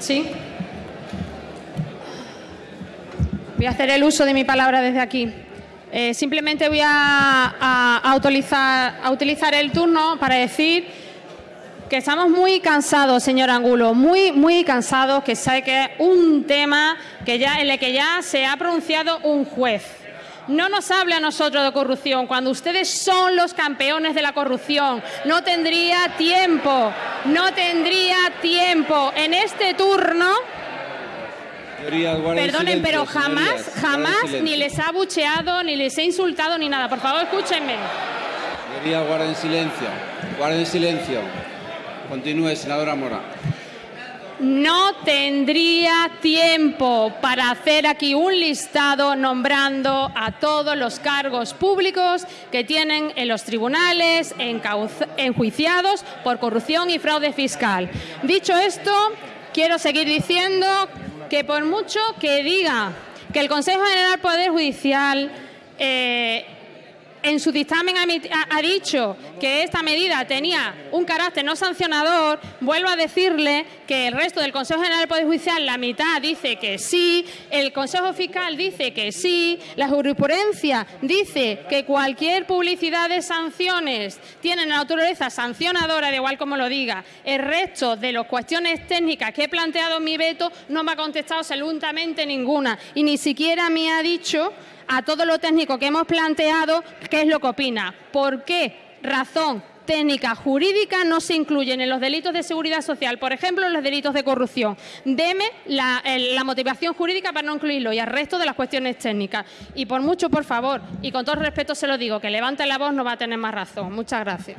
Sí. Voy a hacer el uso de mi palabra desde aquí. Eh, simplemente voy a, utilizar el turno para decir que estamos muy cansados, señor Angulo, muy, muy cansados, que sabe que es un tema que ya, en el que ya se ha pronunciado un juez. No nos hable a nosotros de corrupción cuando ustedes son los campeones de la corrupción. No tendría tiempo, no tendría tiempo en este turno. Perdonen, pero jamás, jamás ni les ha bucheado, ni les he insultado, ni nada. Por favor, escúchenme. Señoría, guarden silencio. Guarden silencio. Continúe, senadora Mora. No tendría tiempo para hacer aquí un listado nombrando a todos los cargos públicos que tienen en los tribunales enjuiciados por corrupción y fraude fiscal. Dicho esto, quiero seguir diciendo que por mucho que diga que el Consejo General Poder Judicial eh, en su dictamen ha, dicho que esta medida tenía un carácter no sancionador, vuelvo a decirle que el resto del Consejo General del Poder Judicial, la mitad dice que sí, el Consejo Fiscal dice que sí, la jurisprudencia dice que cualquier publicidad de sanciones tiene naturaleza sancionadora, de igual como lo diga. El resto de las cuestiones técnicas que he planteado en mi veto no me ha contestado absolutamente ninguna y ni siquiera me ha dicho a todo lo técnico que hemos planteado qué es lo que opina. ¿Por qué razón técnica jurídica no se incluyen en los delitos de seguridad social, por ejemplo, en los delitos de corrupción. Deme la, motivación jurídica para no incluirlo y al resto de las cuestiones técnicas. Y por mucho, por favor, y con todo respeto se lo digo, que levante la voz no va a tener más razón. Muchas gracias.